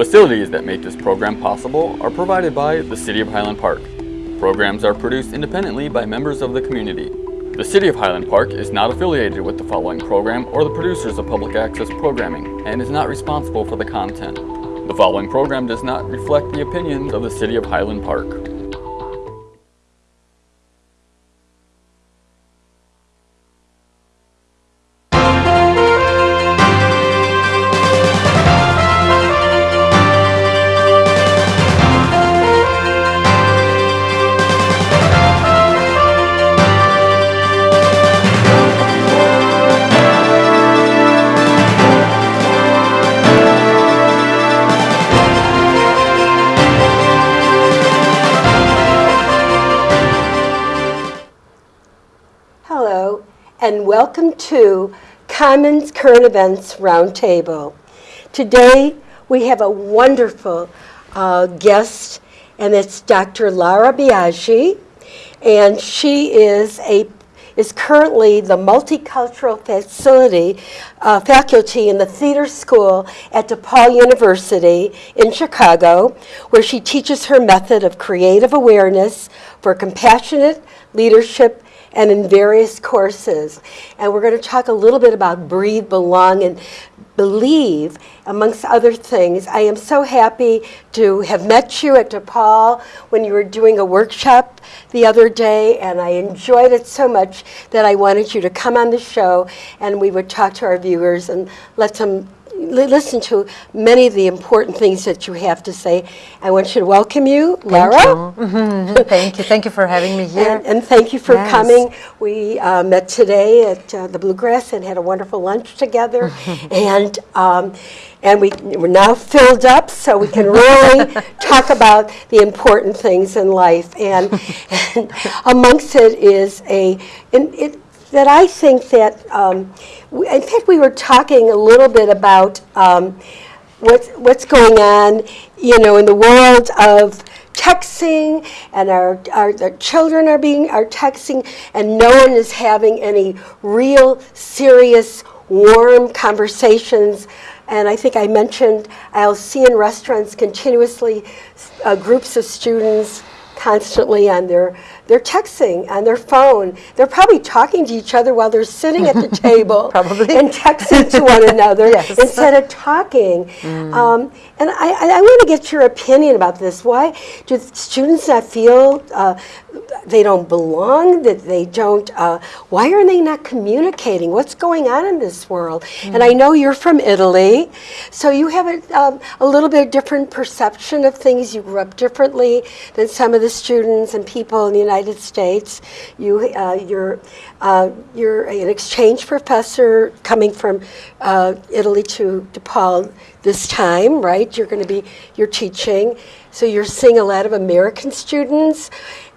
Facilities that make this program possible are provided by the City of Highland Park. Programs are produced independently by members of the community. The City of Highland Park is not affiliated with the following program or the producers of public access programming and is not responsible for the content. The following program does not reflect the opinions of the City of Highland Park. Welcome to Commons Current Events Roundtable. Today, we have a wonderful uh, guest, and it's Dr. Lara Biaggi, and she is a is currently the multicultural facility uh, faculty in the theater school at DePaul University in Chicago, where she teaches her method of creative awareness for compassionate leadership and in various courses. And we're going to talk a little bit about breathe, belong, and believe, amongst other things. I am so happy to have met you at DePaul when you were doing a workshop the other day, and I enjoyed it so much that I wanted you to come on the show and we would talk to our viewers and let them listen to many of the important things that you have to say. I want you to welcome you, Lara. Thank you. Thank you. Thank you for having me here. And, and thank you for Yes. coming. We uh, met today at uh, the Bluegrass and had a wonderful lunch together. and um, and we, we're now filled up so we can really talk about the important things in life. And, and amongst it is a, and it, that I think that, um, w- in fact, we were talking a little bit about um, what's, what's going on, you know, in the world of texting and our, our, our children are being are texting and no one is having any real serious warm conversations. And I think I mentioned I'll see in restaurants continuously uh, groups of students constantly on their they're texting on their phone. They're probably talking to each other while they're sitting at the table Probably. and texting to one another Yes. instead of talking. Um, and I, I, I want to get your opinion about this. Why do students not feel uh, they don't belong? That they don't? Uh, why are they not communicating? What's going on in this world? And I know you're from Italy, so you have a, um, a little bit different perception of things. You grew up differently than some of the students and people in the United States. You, uh, you're, uh, you're an exchange professor coming from uh, Italy to DePaul this time, right? You're going to be, you're teaching. So you're seeing a lot of American students.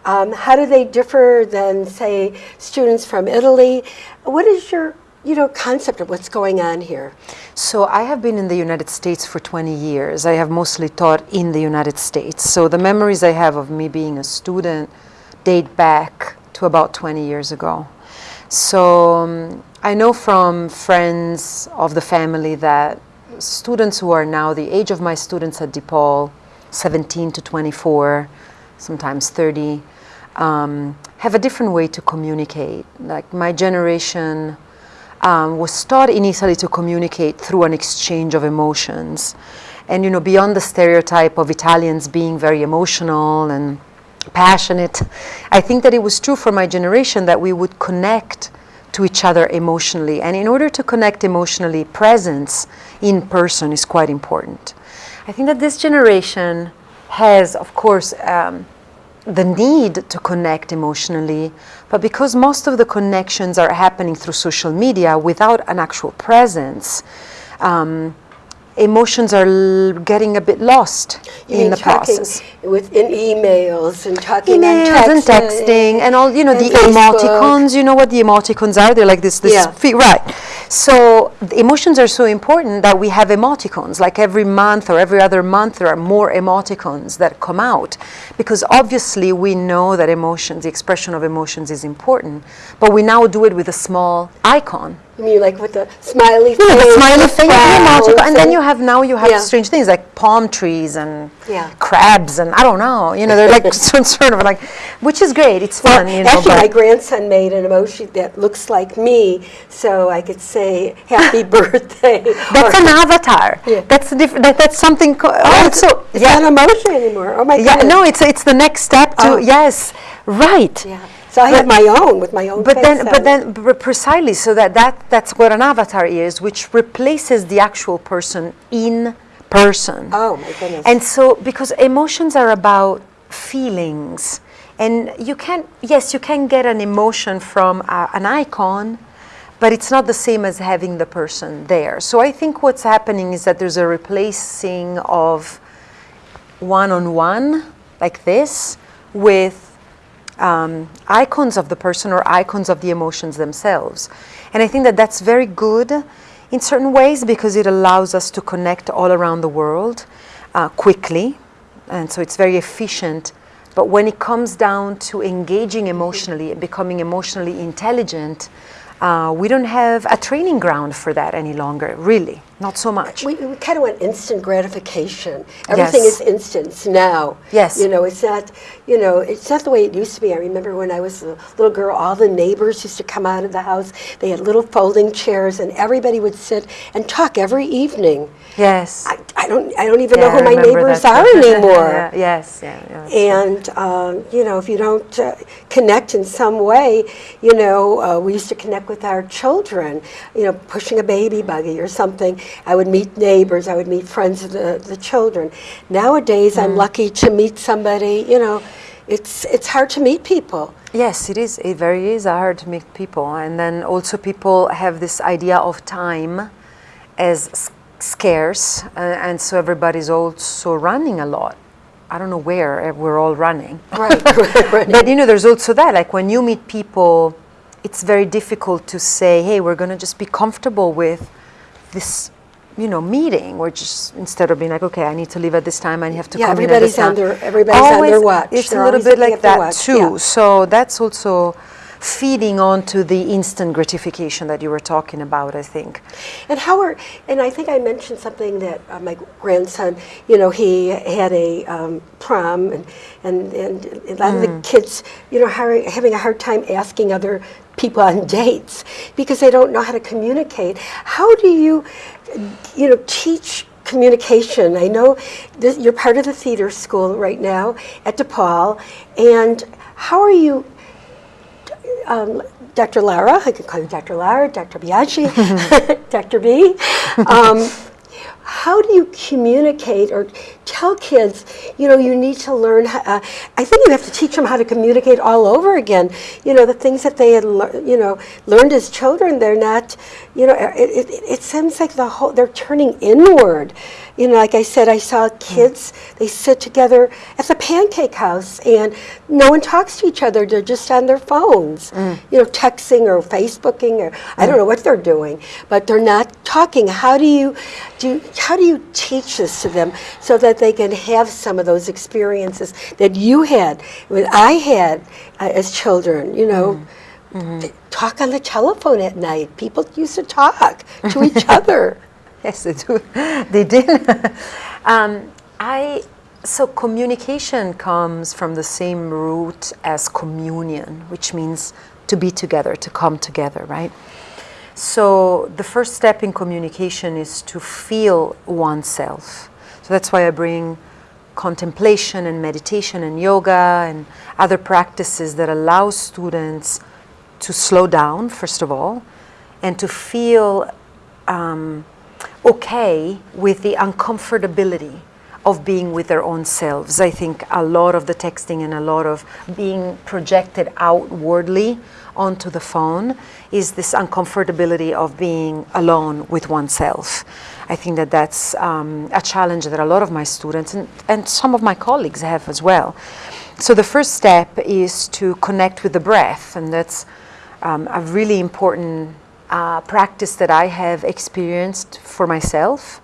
Um, how do they differ than, say, students from Italy? What is your, you know, concept of what's going on here? So I have been in the United States for 20 years. I have mostly taught in the United States. So the memories I have of me being a student date back to about 20 years ago. So um, I know from friends of the family that students who are now the age of my students at DePaul, 17 to 24, sometimes 30, um, have a different way to communicate. Like my generation um, was taught initially to communicate through an exchange of emotions. And, you know, beyond the stereotype of Italians being very emotional and passionate, I think that it was true for my generation that we would connect to each other emotionally. And in order to connect emotionally, presence in person is quite important. I think that this generation has, of course, um, the need to connect emotionally, but because most of the connections are happening through social media without an actual presence, um, emotions are l- getting a bit lost You in the process. With, in emails and talking Emails on and texting and all, you know, the Facebook. emoticons. You know what the emoticons are? They're like this, this, Yeah. fe- right. So the emotions are so important that we have emoticons. Like every month or every other month, there are more emoticons that come out because obviously we know that emotions, the expression of emotions, is important. But we now do it with a small icon. Mean, like with the smiley face, smiley yeah, magical. frowns and then you have now you have Yeah. strange things like palm trees and Yeah. crabs and I don't know. You know, they're like sort of like, which is great. It's fun. you know, Actually, my grandson made an emoji that looks like me, so I could say "Happy Birthday." That's an avatar. Yeah. That's a different. That, that's something. Oh, also, it's yeah, not emoji anymore. Oh my god. yeah. No, it's it's the next step to Oh. yes, right. Yeah. So I have my own with my own. But then, on but then, precisely, so that, that that's what an avatar is, which replaces the actual person in person. Oh my goodness. And so, because emotions are about feelings, and you can, yes, you can get an emotion from an icon, but it's not the same as having the person there. So I think what's happening is that there's a replacing of one-on-one, like this, with um, icons of the person or icons of the emotions themselves. And I think that that's very good in certain ways because it allows us to connect all around the world uh, quickly. And so it's very efficient. But when it comes down to engaging emotionally and becoming emotionally intelligent, uh, we don't have a training ground for that any longer, really. Not so much. we, we kind of want instant gratification. Everything Yes. is instant now. Yes. You know, it's not. You know, it's not the way it used to be. I remember when I was a little girl, all the neighbors used to come out of the house. They had little folding chairs, and everybody would sit and talk every evening. yes. I, I don't. I don't even Yeah, know who my neighbors are anymore. Yeah, yes, yeah, yeah. And um, you know, if you don't uh, connect in some way, you know, uh, we used to connect with our children. You know, pushing a baby buggy or something. I would meet neighbors. I would meet friends of the, the children. Nowadays, Mm. I'm lucky to meet somebody. You know, it's it's hard to meet people. Yes, it is. It very is hard to meet people, and then also people have this idea of time as scarce, uh, and so everybody's also running a lot. I don't know where uh, we're all running, Right. right. but you know, there's also that. Like when you meet people, it's very difficult to say, "Hey, we're going to just be comfortable with this." You know, meeting. We're just instead of being like, okay, I need to leave at this time. I have to Yeah, come in at everybody's this time. on everybody's on their watch. It's They're a little bit like that too. yeah. So that's also feeding on to the instant gratification that you were talking about, I think. And how are, and I think I mentioned something that uh, my grandson, you know, he had a um, prom, and, and, and a lot of the kids, you know, having a hard time asking other people on dates because they don't know how to communicate. How do you, you know, teach communication? I know this, you're part of the theater school right now at DePaul, and how are you um, Dr. Lara, I can call you Dr. Lara, Dr. Biaggi, Dr. B. Um, how do you communicate or tell kids, you know, you need to learn, how, uh, I think you have to teach them how to communicate all over again. You know, the things that they had, lear- you know, learned as children, they're not, you know, it, it, it seems like the whole, they're turning inward. You know, like I said, I saw hmm. kids, they sit together at the pancake house and no one talks to each other. They're just on their phones, hmm. you know, texting or Facebooking or I don't hmm. know what they're doing, but they're not talking. How do you do? How do you teach this to them so that they can have some of those experiences that you had, what I had uh, as children? You know. th- Talk on the telephone at night. People used to talk to each other. Yes, they do. they did. um, I so communication comes from the same root as communion, which means to be together, to come together, right? So the first step in communication is to feel oneself. So that's why I bring contemplation and meditation and yoga and other practices that allow students to slow down, first of all, and to feel um, okay with the uncomfortability of being with their own selves. I think a lot of the texting and a lot of being projected outwardly onto the phone is this uncomfortability of being alone with oneself. I think that that's um, a challenge that a lot of my students and, and some of my colleagues have as well. So the first step is to connect with the breath, and that's um, a really important uh, practice that I have experienced for myself.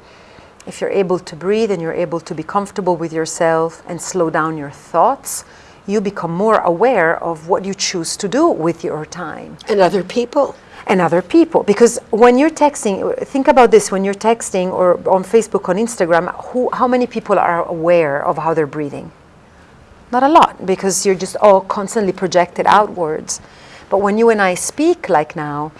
If you're able to breathe and you're able to be comfortable with yourself and slow down your thoughts, you become more aware of what you choose to do with your time And other people. and other people. Because when you're texting, think about this: when you're texting or on Facebook, on Instagram, who, how many people are aware of how they're breathing? Not a lot, because you're just all constantly projected outwards. But when you and I speak like now,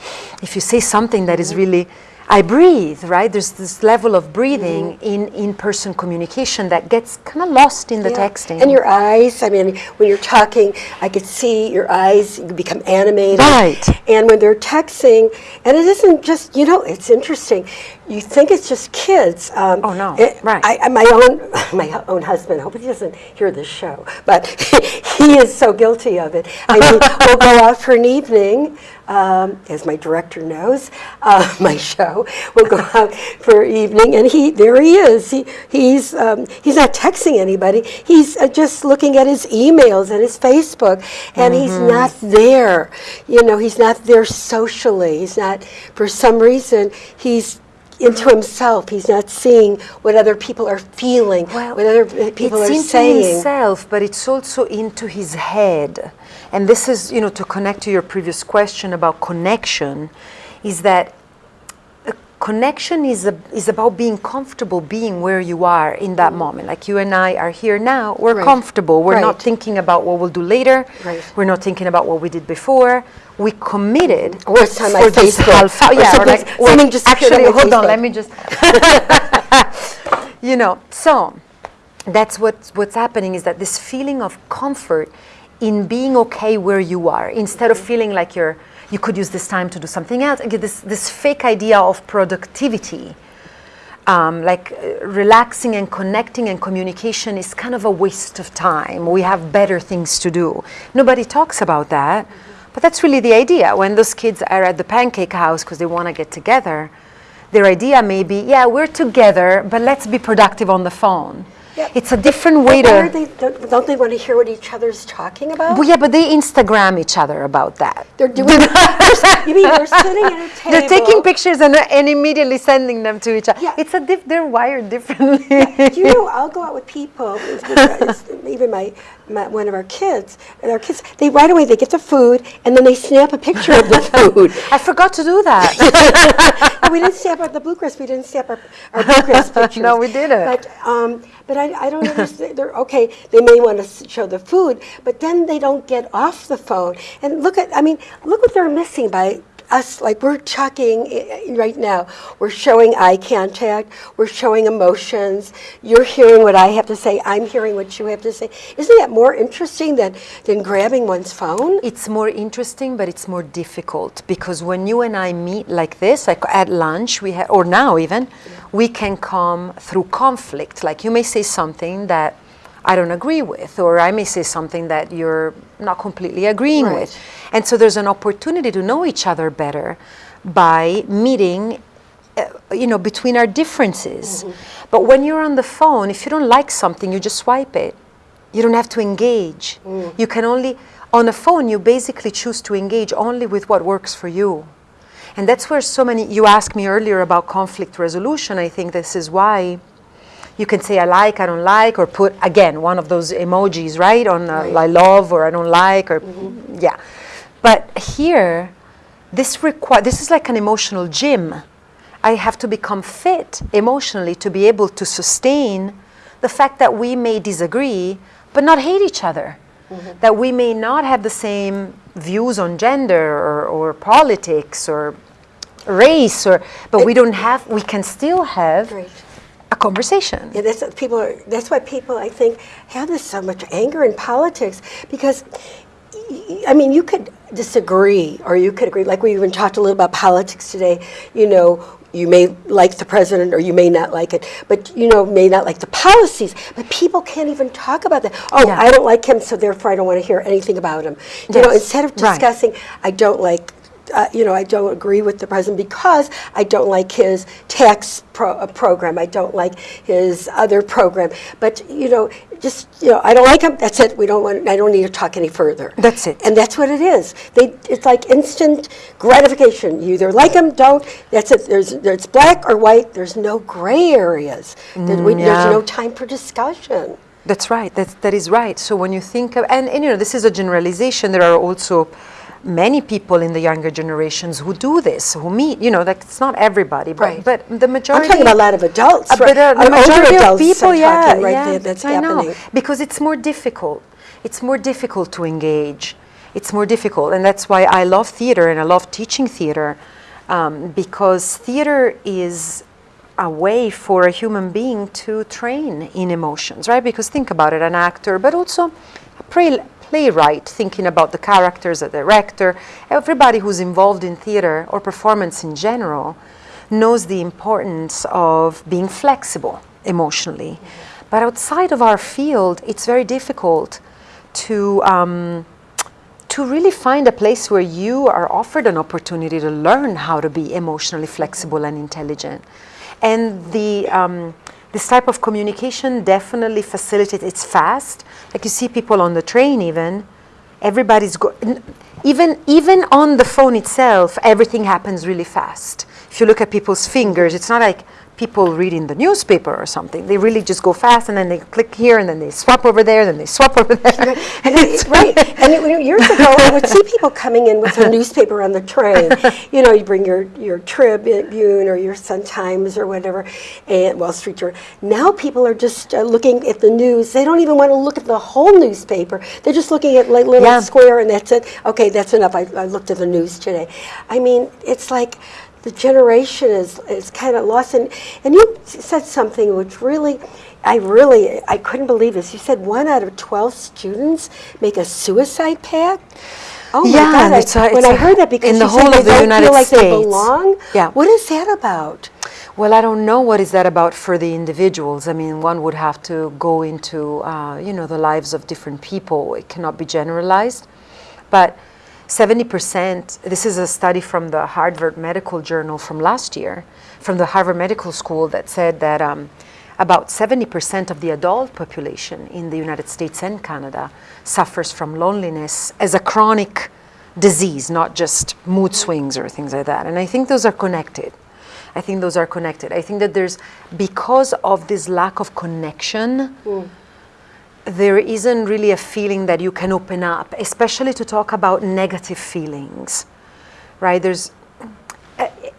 if you say something that is mm-hmm. really I breathe, right? There's this level of breathing Mm-hmm. in in-person communication that gets kind of lost in the Yeah. texting. And your eyes, I mean, when you're talking, I could see your eyes you become animated. Right. And when they're texting, and it isn't just, you know, it's interesting. You think it's just kids. Um, Oh, no. it- Right. I, I- my own, my own husband. I hope he doesn't hear this show, but he is so guilty of it. I mean, we'll go out for an evening, um, as my director knows, uh, my show. We'll go out for evening, and he there he is. He he's um, he's not texting anybody. He's uh, just looking at his emails and his Facebook, and he's not there. You know, he's not there socially. He's not for some reason. He's into himself. He's not seeing what other people are feeling, what other people it's are into himself, but it's also into his head. And this is, you know, to connect to your previous question about connection, is that connection is a, is about being comfortable being where you are in that moment. Like you and I are here now, we're Right. comfortable. We're not thinking about what we'll do later. Right. We're not thinking about what we did before. We committed. On my for this half hour. Yeah, or like, something just actually, hold on. Let me just you know so that's what what's happening is that this feeling of comfort in being okay where you are instead of feeling like you're you could use this time to do something else Again, this this fake idea of productivity. Um, like uh, relaxing and connecting and communication is kind of a waste of time. We have better things to do. Nobody talks about that but that's really the idea. When those kids are at the pancake house because they want to get together their idea may be yeah we're together but let's be productive on the phone Yeah. it's a different way to they, don't, don't they want to hear what each other's talking about? well, yeah but they instagram each other about that They're doing. they're- you mean they're sitting at a table? they're taking pictures and, and immediately sending them to each other Yeah. it's a diff- they're wired differently Do you know, I'll go out with people, even my, my, one of our kids, and our kids, they right away, they get the food, and then they snap a picture of the food. i forgot to do that And we didn't snap our, the bluegrass, we didn't snap our, our bluegrass pictures. No, we didn't. But, um, but I, I don't understand, they're, okay, they may want to show the food, but then they don't get off the phone. And look at, I mean, look what they're missing by us, like we're talking eh, eh, right now. We're showing eye contact, we're showing emotions, you're hearing what I have to say, I'm hearing what you have to say. Isn't that more interesting than, than grabbing one's phone? It's more interesting, but it's more difficult because when you and I meet like this, like at lunch, we or now even, we can come through conflict. Like you may say something that I don't agree with, or I may say something that you're not completely agreeing Right. with, and so there's an opportunity to know each other better by meeting. Uh, you know, between our differences. But when you're on the phone, if you don't like something, you just swipe it. You don't have to engage. You can only, on a phone, you basically choose to engage only with what works for you. And that's where so many, you asked me earlier about conflict resolution. I think this is why you can say I like, I don't like, or put, again, one of those emojis, right? On uh, I love or I don't like, or yeah. But here, this require this is like an emotional gym. I have to become fit emotionally to be able to sustain the fact that we may disagree but not hate each other. That we may not have the same views on gender or, or politics or race or but we don't have we can still have Right. Conversation. Yeah, that's what people are. That's why people, I think, have this so much anger in politics because, I mean, you could disagree or you could agree. Like we even talked a little about politics today. You know, you may like the president or you may not like it, but you know, may not like the policies. But people can't even talk about that. Oh, Yeah. I don't like him, so therefore I don't want to hear anything about him. You know, instead of right. discussing, I don't like uh, you know, I don't agree with the president because I don't like his tax pro- uh, program. I don't like his other program. But you know, just you know, I don't like him. That's it. We don't want. I don't need to talk any further. That's it. And that's what it is. They. It's like instant gratification. You either like him, don't. That's it. There's. There's black or white. There's no gray areas. There- we- Mm, yeah. There's no time for discussion. That's right. That's, that is right. So when you think of, and, and you know, this is a generalization. There are also many people in the younger generations who do this, who meet, you know, like it's not everybody, but, Right. but the majority. I'm talking about a lot of adults, Uh, right? but uh, the older majority of adults people, yeah, right, yeah, there, that's I know. happening. Because it's more difficult. It's more difficult to engage. It's more difficult, and that's why I love theater and I love teaching theater, um, because theater is a way for a human being to train in emotions, right? Because think about it, an actor, but also a playwright thinking about the characters, a director, everybody who's involved in theater or performance in general knows the importance of being flexible emotionally. But outside of our field, it's very difficult to. Um, to really find a place where you are offered an opportunity to learn how to be emotionally flexible and intelligent. And the, um, this type of communication definitely facilitates, it's fast. Like you see people on the train even, everybody's go- even, even on the phone itself, everything happens really fast. If you look at people's fingers, it's not like people reading the newspaper or something. They really just go fast and then they click here and then they swap over there, then they swap over there. And it- right, and it, years ago, I would see people coming in with a newspaper on the train. You know, you bring your, your Tribune or your Sun Times or whatever, and Wall Street Journal. Now people are just uh, looking at the news. They don't even want to look at the whole newspaper. They're just looking at like little Yeah. square, and that's it. Okay, that's enough. I, I looked at the news today. I mean, it's like the generation is is kind of lost. And and you said something which really. I really, I couldn't believe this. You said one out of 12 students make a suicide pact? Oh my Yeah, God. I- it's a- when it's I a- heard that because in the whole of the don't United feel like they belong? Yeah. What is that about? Well, I don't know what is that about for the individuals. I mean, one would have to go into, uh, you know, the lives of different people. It cannot be generalized. But 70%, this is a study from the Harvard Medical Journal from last year, from the Harvard Medical School that said that um, about 70% of the adult population in the United States and Canada suffers from loneliness as a chronic disease, not just mood swings or things like that. And I think those are connected. I think those are connected. I think that there's, because of this lack of connection, there isn't really a feeling that you can open up, especially to talk about negative feelings, right? There's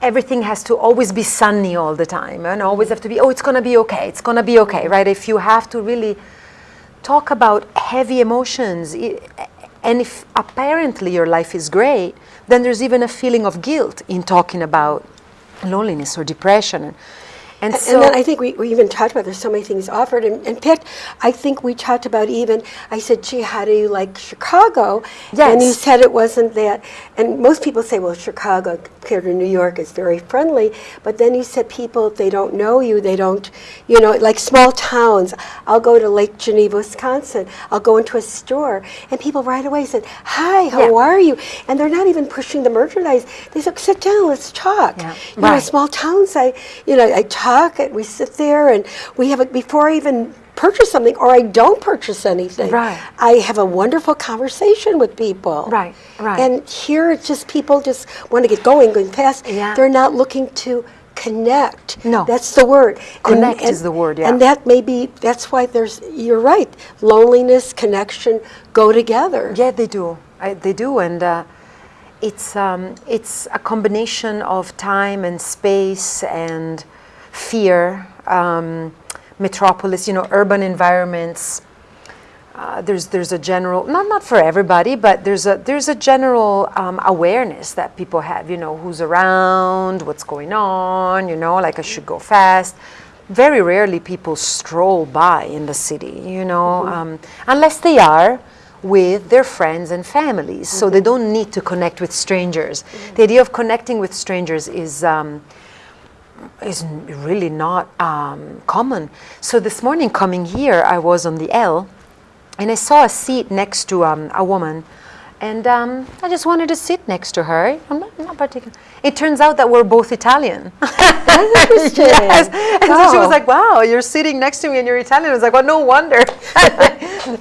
everything has to always be sunny all the time and always have to be, oh, it's going to be okay, it's going to be okay, right? If you have to really talk about heavy emotions, and if apparently your life is great, then there's even a feeling of guilt in talking about loneliness or depression. And, and so, and then I think we, we even talked about there's so many things offered. And in fact, I think we talked about even, I said, gee, how do you like Chicago? And you said it wasn't that. And most people say, well, Chicago compared to New York is very friendly. But then you said people, if they don't know you, they don't, you know, like small towns. I'll go to Lake Geneva, Wisconsin. I'll go into a store. And people right away said, hi, how Yeah. are you? And they're not even pushing the merchandise. They said, sit down, let's talk. Yeah. You know, small towns, I, you know, I talk and we sit there and we have, a, before I even purchase something or I don't purchase anything, Right. I have a wonderful conversation with people. Right, right. And here it's just people just want to get going, going fast. Yeah. They're not looking to connect. No. That's the word. And- Connect and- is the word, yeah. And that may be, that's why there's, you're right, loneliness, connection go together. Yeah, they do. I, they do, and uh, it's um, it's a combination of time and space and fear. Um, metropolis, you know, urban environments. Uh, there's there's a general not not for everybody, but there's a there's a general um, awareness that people have. You know, who's around, what's going on. You know, like I should go fast. Very rarely people stroll by in the city. You know, um, unless they are with their friends and families, so they don't need to connect with strangers. The idea of connecting with strangers is. Um, is really not um, common. So this morning coming here, I was on the L, and I saw a seat next to um, a woman, and um, I just wanted to sit next to her. I'm not, not particular. It turns out that we're both Italian. That's interesting. yes. And so she was like, "Wow, you're sitting next to me and you're Italian." I was like, "Well, no wonder."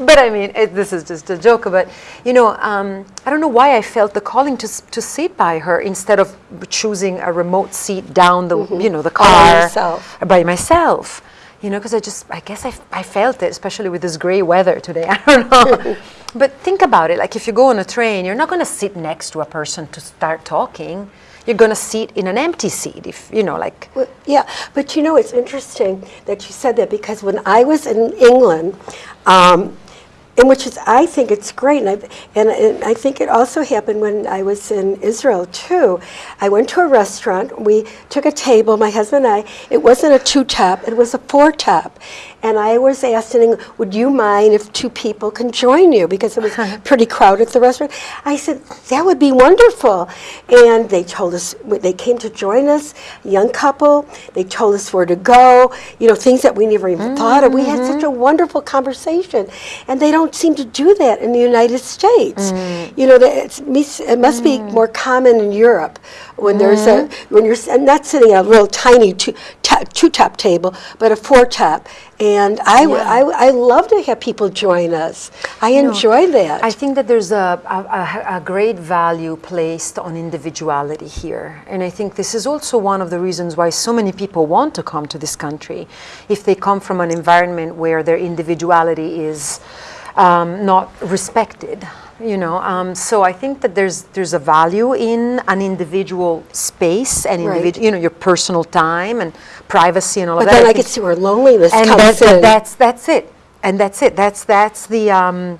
but I mean, it, this is just a joke. But you know, um, I don't know why I felt the calling to to sit by her instead of choosing a remote seat down the you know the All by car by myself. You know, because I just I guess I, f- I felt it, especially with this gray weather today. I don't know. But think about it. Like if you go on a train, you're not going to sit next to a person to start talking. You're going to sit in an empty seat. If you know, like Well, yeah, but you know, it's interesting that you said that because when I was in England, um, and which is, I think it's great, and I, and, and I think it also happened when I was in Israel too. I went to a restaurant, we took a table, my husband and I, it wasn't a two top, it was a four top. And I was asking, would you mind if two people can join you? Because it was uh-huh. pretty crowded at the restaurant. I said, that would be wonderful. And they told us, they came to join us, young couple. They told us where to go, you know, things that we never even mm-hmm, thought of. We had such mm-hmm. a wonderful conversation. And they don't seem to do that in the United States. Mm. You know, it's, it must be mm. more common in Europe when there's a, when you're s- not sitting at a little tiny two, two top table, but a four top. And I I love to have people join us. I enjoy that. I think that there's a, a, a- a great value placed on individuality here. And I think this is also one of the reasons why so many people want to come to this country. If they come from an environment where their individuality is um, not respected. You know, um, so I think that there's there's a value in an individual space and Right. you know, your personal time and privacy and all but of that. But then I think- can see where loneliness and comes that's, in. that's that's it and that's it that's that's the um,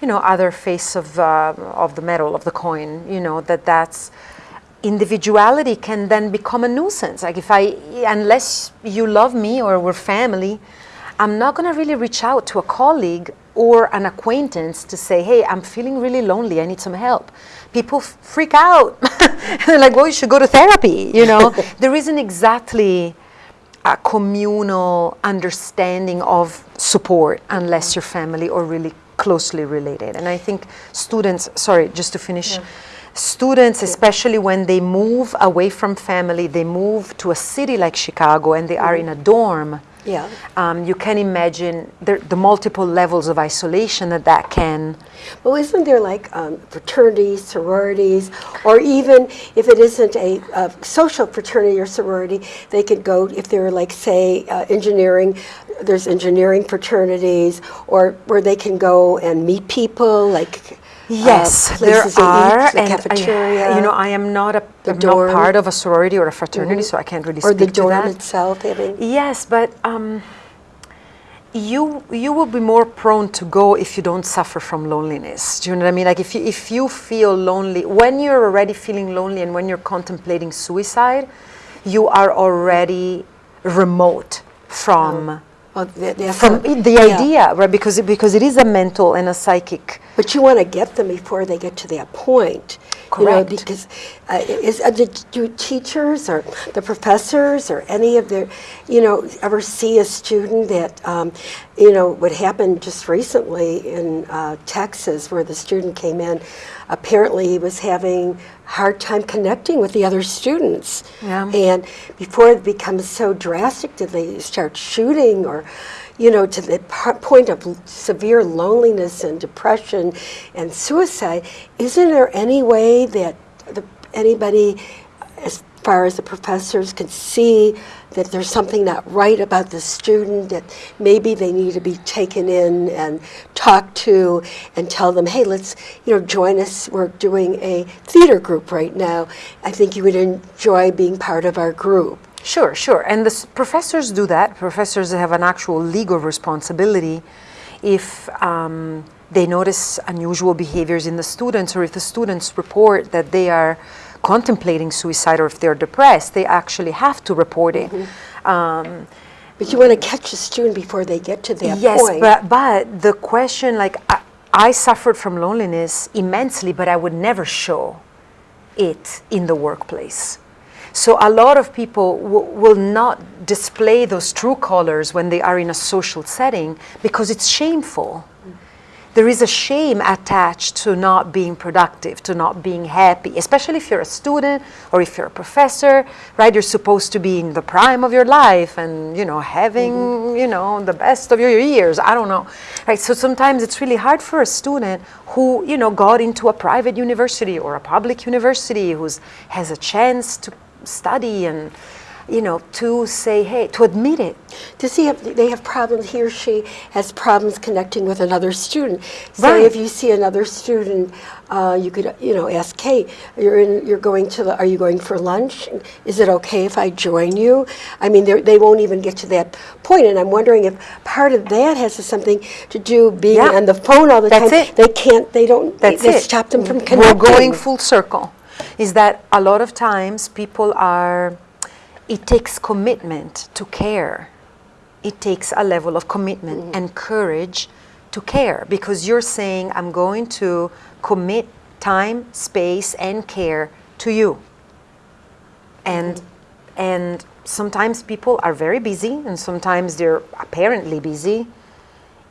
you know other face of uh, of the medal of the coin you know that that's individuality can then become a nuisance like if i unless you love me or we're family i'm not going to really reach out to a colleague or an acquaintance to say hey i'm feeling really lonely. I need some help. People f- freak out. They're like well you should go to therapy you know? There isn't exactly a communal understanding of support unless you're family or really closely related. And I think students, sorry, just to finish, students, especially when they move away from family, they move to a city like Chicago and they are mm-hmm. in a dorm. Yeah. Um, you can imagine the, the multiple levels of isolation that that can. Well, isn't there like um, fraternities, sororities, or even if it isn't a, uh social fraternity or sorority, they could go if they're like, say, uh, engineering. There's engineering fraternities, or where they can go and meet people, like uh, Yes, there are, eat, the and I- cafeteria. you know, I am not a I'm dorm. not part of a sorority or a fraternity, so I can't really or speak the dorm that. itself having. Yes, but um, you you will be more prone to go if you don't suffer from loneliness. Do you know what I mean? Like if you if you feel lonely when you're already feeling lonely and when you're contemplating suicide, you are already remote from Well, that- that's from the yeah. idea, right? Because it, because it is a mental and a psychic. But you want to get them before they get to that point. You know, Correct. because uh, is, uh, do, do teachers or the professors or any of their, you know, ever see a student that, um, you know, what happened just recently in uh, Texas where the student came in, apparently he was having hard time connecting with the other students. Yeah. And before it becomes so drastic that they start shooting or, you know, to the point of severe loneliness and depression and suicide, isn't there any way that the, anybody, as far as the professors, can see that there's something not right about the student, that maybe they need to be taken in and talked to and tell them, hey, let's, you know, join us. We're doing a theater group right now. I think you would enjoy being part of our group. Sure, sure. And the s- professors do that. Professors have an actual legal responsibility if um, they notice unusual behaviors in the students or if the students report that they are contemplating suicide or if they're depressed, they actually have to report it. Um, But you want to catch a student before they get to that yes, point. but, but the question, like, I, I suffered from loneliness immensely, but I would never show it in the workplace. So a lot of people w- will not display those true colors when they are in a social setting because it's shameful. There is a shame attached to not being productive, to not being happy, especially if you're a student or if you're a professor, right? You're supposed to be in the prime of your life and, you know, having, mm-hmm. you know, the best of your years. I don't know. Right? So sometimes it's really hard for a student who, you know, got into a private university or a public university who has a chance to study and you know, to say, hey, to admit it. Does he have, they have problems, he or she has problems connecting with another student. Say Right. if you see another student, uh, you could, you know, ask, hey, you're in, you're going to the, are you going for lunch? Is it okay if I join you? I mean, they're- won't even get to that point, and I'm wondering if part of that has something to do being Yeah. on the phone all the That's time. it. They can't, they don't, That's they it. stop them from connecting. We're going full circle. Is that a lot of times people are, it takes commitment to care. It takes a level of commitment Mm-hmm. and courage to care because you're saying, I'm going to commit time, space, and care to you. And, Mm-hmm. and sometimes people are very busy, and sometimes they're apparently busy,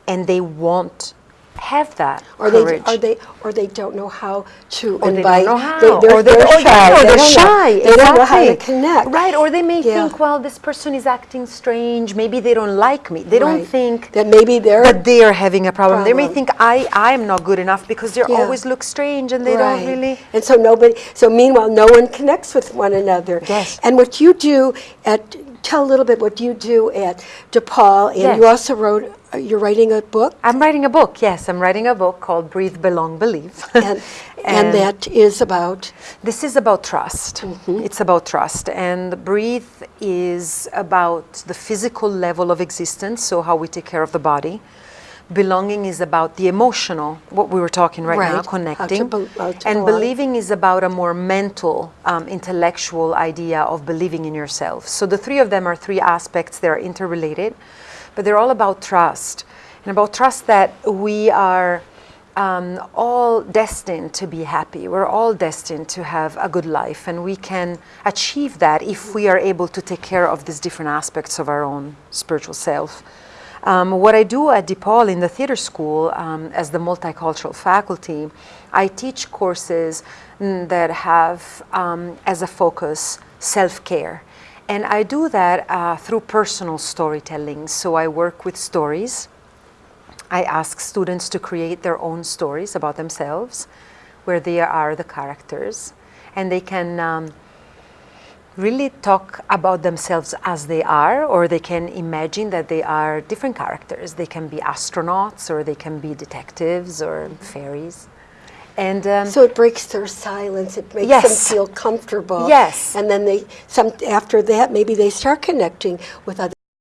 and they won't have that Or they, or they, or they don't know how to Or they invite. don't know how. they're- or they, they're or shy. or They they're don't know- shy. They don't know how to connect. Right, or they may Yeah. think, well, this person is acting strange. Maybe they don't like me. They don't Right. think That maybe they're. that they are having a problem. They may think I, I am not good enough because they Yeah. always look strange and they Right. don't really. And so nobody, so meanwhile, no one connects with one another. Yes. And what you do at, tell a little bit what you do at DePaul, and you also wrote, you're writing a book, I'm writing a book. Yes, I'm writing a book called Breathe, Belong, Believe. and, and that is about, This is about trust. It's about trust. And breathe is about the physical level of existence, so how we take care of the body. Belonging is about the emotional, what we were talking right, now, Right, to connecting. to and belong. believing is about a more mental, um, intellectual idea of believing in yourself. So the three of them are three aspects, they're interrelated, but they're all about trust. And about trust that we are um, all destined to be happy. We're all destined to have a good life, and we can achieve that if we are able to take care of these different aspects of our own spiritual self. Um, what I do at DePaul in the theater school um, as the multicultural faculty, I teach courses mm, that have um, as a focus self care. And I do that uh, through personal storytelling. So I work with stories. I ask students to create their own stories about themselves, where they are the characters, and they can um, really talk about themselves as they are, or they can imagine that they are different characters. They can be astronauts, or they can be detectives, or fairies. And um, so it breaks their silence, it makes Yes. them feel comfortable. Yes. And then they, some, after that, maybe they start connecting with other